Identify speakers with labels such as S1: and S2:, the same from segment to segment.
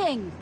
S1: King!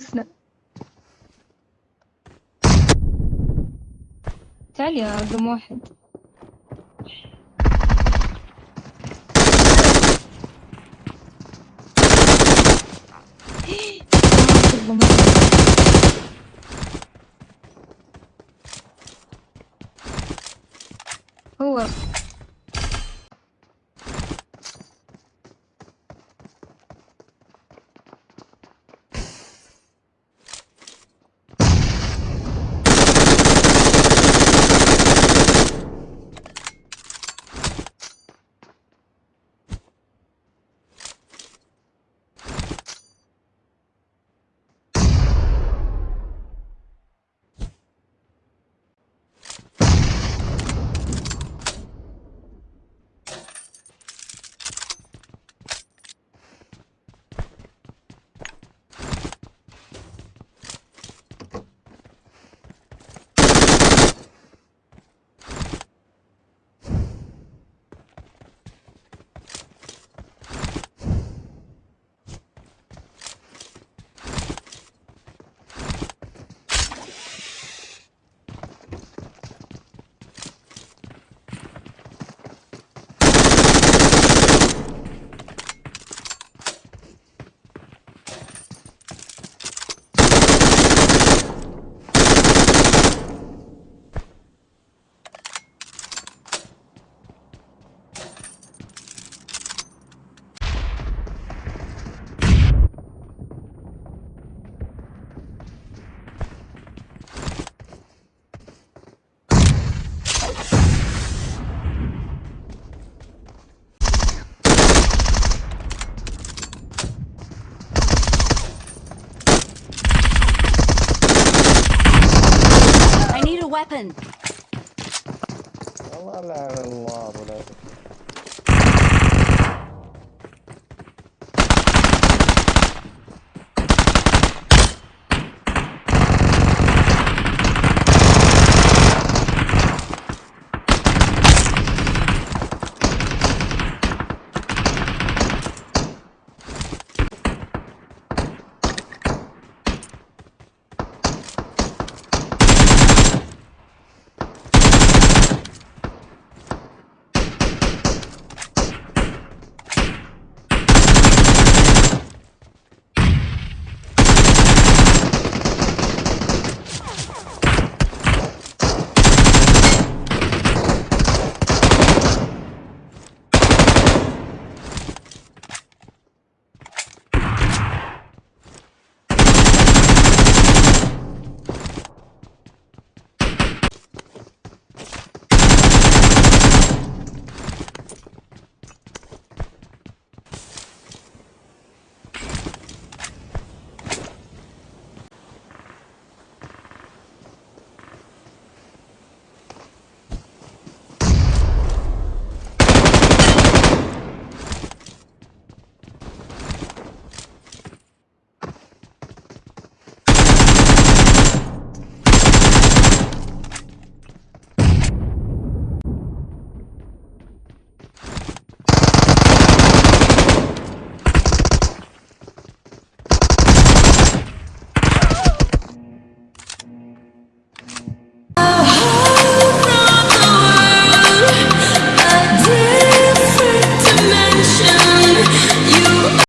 S1: مسنى تعال يا رقم واحد هو
S2: weapon.
S3: لعن الله ابو العيد